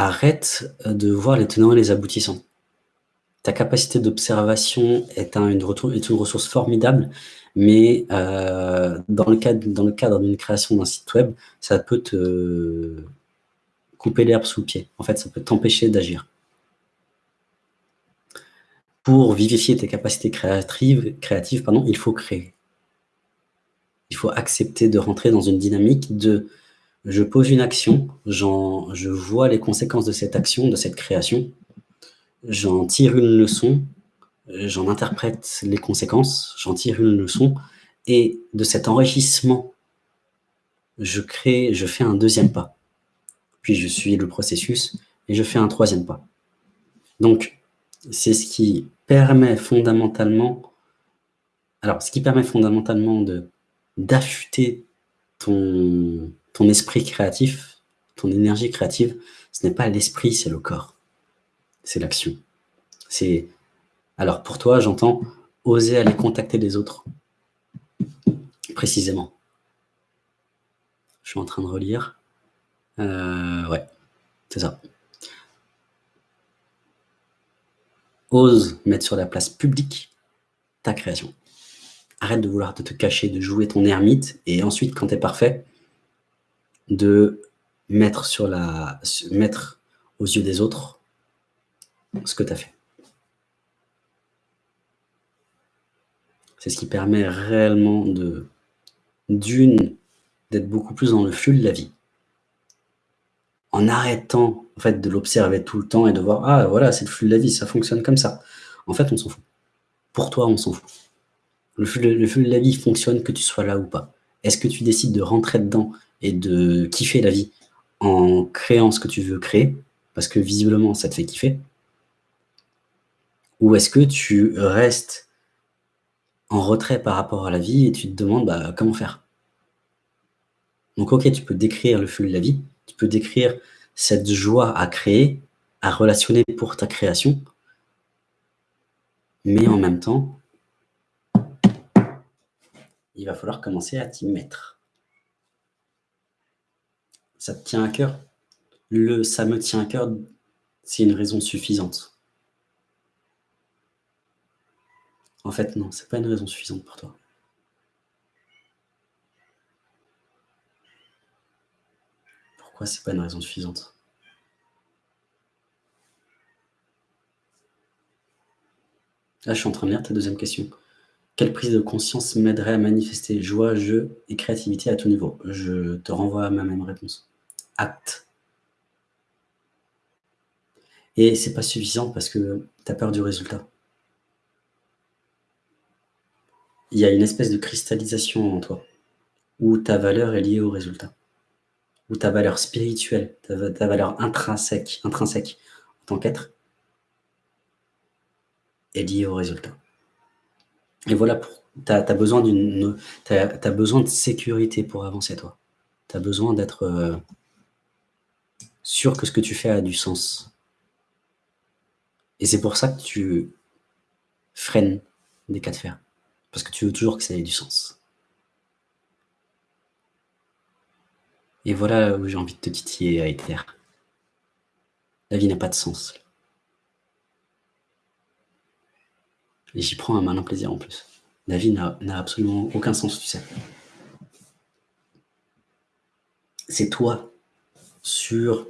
arrête de voir les tenants et les aboutissants. Ta capacité d'observation est, un, une, ressource formidable, mais euh, dans le cadre, d'une création d'un site web, ça peut te couper l'herbe sous le pied. En fait, ça peut t'empêcher d'agir. Pour vivifier tes capacités créatives, il faut créer. Il faut accepter de rentrer dans une dynamique de je pose une action, je vois les conséquences de cette action, de cette création, j'en tire une leçon, j'en interprète les conséquences, j'en tire une leçon, et de cet enrichissement, je crée, je fais un deuxième pas. Puis je suis le processus et je fais un troisième pas. Donc, c'est ce qui permet fondamentalement, alors ce qui permet fondamentalement d'affûter ton, ton esprit créatif, ton énergie créative, ce n'est pas l'esprit, c'est le corps. C'est l'action. C'est Alors pour toi, j'entends oser aller contacter les autres. Précisément. Je suis en train de relire. Euh, ouais, c'est ça. Ose mettre sur la place publique ta création. Arrête de vouloir te, cacher, de jouer ton ermite, et ensuite, quand tu es parfait, de mettre, sur la, mettre aux yeux des autres ce que tu as fait. C'est ce qui permet réellement de d'une, d'être beaucoup plus dans le flux de la vie. En arrêtant en fait, de l'observer tout le temps et de voir « Ah, voilà, c'est le flux de la vie, ça fonctionne comme ça. » En fait, on s'en fout. Pour toi, on s'en fout. Le flux, le flux de la vie fonctionne que tu sois là ou pas. Est-ce que tu décides de rentrer dedans et de kiffer la vie en créant ce que tu veux créer, parce que visiblement ça te fait kiffer, ou est-ce que tu restes en retrait par rapport à la vie et tu te demandes bah, comment faire? Donc ok, tu peux décrire le flux de la vie, tu peux décrire cette joie à créer, à relationner pour ta création, mais en même temps, il va falloir commencer à t'y mettre ça te tient à cœur. Le « ça me tient à cœur », c'est une raison suffisante. En fait, non, c'est pas une raison suffisante pour toi. Pourquoi c'est pas une raison suffisante? Là, je suis en train de lire ta deuxième question. Quelle prise de conscience m'aiderait à manifester joie, jeu et créativité à tout niveau? Je te renvoie à ma même réponse acte. Et c'est pas suffisant parce que tu as peur du résultat. Il y a une espèce de cristallisation en toi, où ta valeur est liée au résultat, où ta valeur spirituelle, ta, valeur intrinsèque, intrinsèque en tant qu'être, est liée au résultat. Et voilà, tu as, besoin de sécurité pour avancer, toi. Tu as besoin d'être... Euh, sûr que ce que tu fais a du sens. Et c'est pour ça que tu freines des cas de fer. Parce que tu veux toujours que ça ait du sens. Et voilà où j'ai envie de te titiller à Ether. La vie n'a pas de sens. Et j'y prends un malin plaisir en plus. La vie n'a absolument aucun sens, tu sais. C'est toi, sur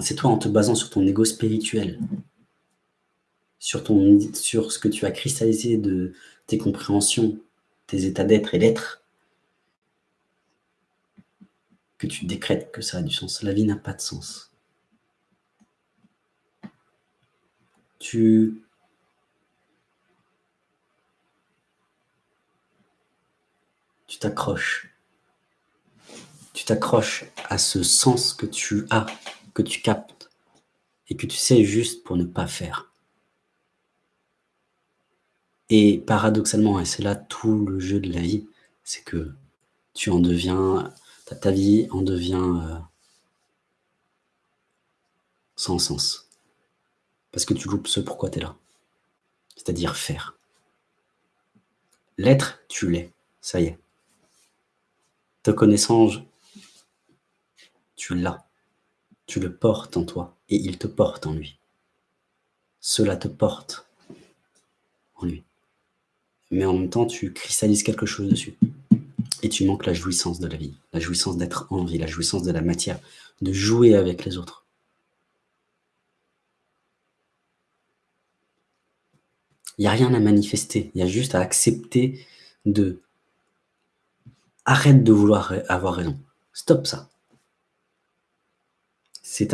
c'est toi en te basant sur ton ego spirituel, sur, ton, sur ce que tu as cristallisé de tes compréhensions, tes états d'être et l'être, que tu décrètes que ça a du sens. La vie n'a pas de sens. Tu tu t'accroches. Tu t'accroches à ce sens que tu as que tu captes et que tu sais juste pour ne pas faire. Et paradoxalement, et c'est là tout le jeu de la vie, c'est que tu en deviens, ta, vie en devient euh, sans sens. Parce que tu loupes ce pourquoi tu es là. C'est-à-dire faire. L'être, tu l'es. Ça y est. Te connaissant, tu l'as Tu le portes en toi et il te porte en lui. Cela te porte en lui. Mais en même temps, tu cristallises quelque chose dessus. Et tu manques la jouissance de la vie, la jouissance d'être en vie, la jouissance de la matière, de jouer avec les autres. Il n'y a rien à manifester, il y a juste à accepter de... Arrête de vouloir avoir raison. Stop ça.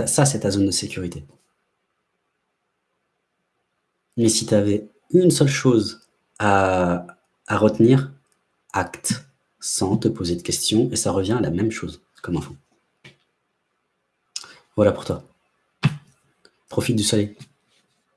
Ça, c'est ta zone de sécurité. Mais si tu avais une seule chose à, à retenir, acte, sans te poser de questions, et ça revient à la même chose, comme enfant. Voilà pour toi. Profite du soleil.